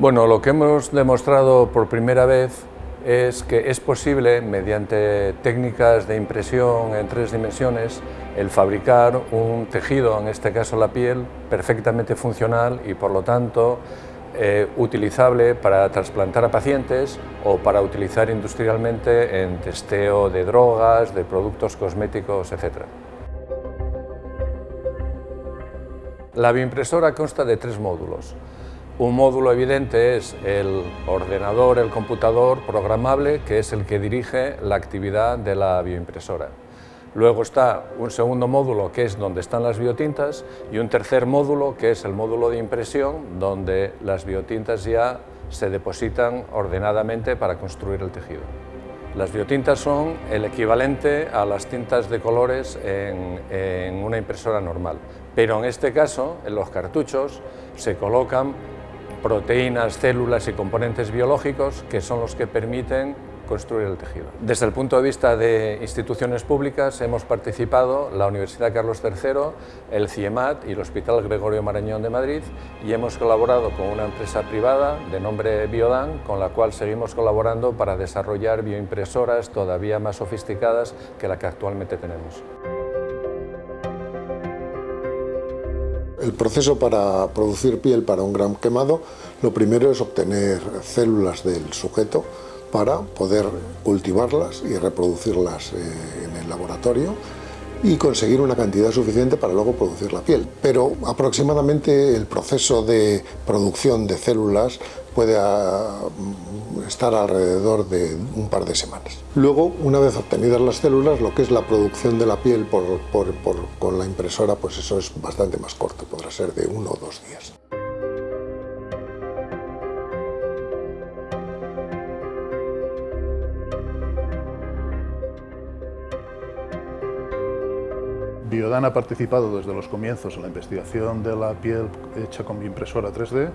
Bueno, lo que hemos demostrado por primera vez es que es posible, mediante técnicas de impresión en tres dimensiones, el fabricar un tejido, en este caso la piel, perfectamente funcional y por lo tanto eh, utilizable para trasplantar a pacientes o para utilizar industrialmente en testeo de drogas, de productos cosméticos, etc. La bioimpresora consta de tres módulos. Un módulo evidente es el ordenador, el computador programable, que es el que dirige la actividad de la bioimpresora. Luego está un segundo módulo, que es donde están las biotintas, y un tercer módulo, que es el módulo de impresión, donde las biotintas ya se depositan ordenadamente para construir el tejido. Las biotintas son el equivalente a las tintas de colores en, una impresora normal, pero en este caso, en los cartuchos, se colocan proteínas, células y componentes biológicos que son los que permiten construir el tejido. Desde el punto de vista de instituciones públicas hemos participado la Universidad Carlos III, el CIEMAT y el Hospital Gregorio Marañón de Madrid y hemos colaborado con una empresa privada de nombre Biodan con la cual seguimos colaborando para desarrollar bioimpresoras todavía más sofisticadas que la que actualmente tenemos. El proceso para producir piel para un gran quemado, lo primero es obtener células del sujeto para poder cultivarlas y reproducirlas eh, en el laboratorio y conseguir una cantidad suficiente para luego producir la piel. Pero aproximadamente el proceso de producción de células puede ah, estar alrededor de un par de semanas. Luego, una vez obtenidas las células, lo que es la producción de la piel con la impresora, pues eso es bastante más corto, podrá ser de uno o dos días. Biodan ha participado desde los comienzos en la investigación de la piel hecha con impresora 3D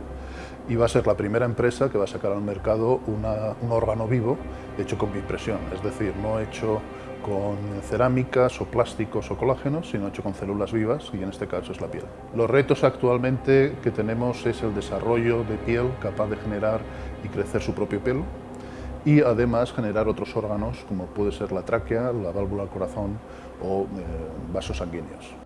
y va a ser la primera empresa que va a sacar al mercado un órgano vivo hecho con impresión, es decir, no hecho con cerámicas o plásticos o colágenos, sino hecho con células vivas y en este caso es la piel. Los retos actualmente que tenemos es el desarrollo de piel capaz de generar y crecer su propio pelo y además generar otros órganos como puede ser la tráquea, la válvula corazón o eh, vasos sanguíneos.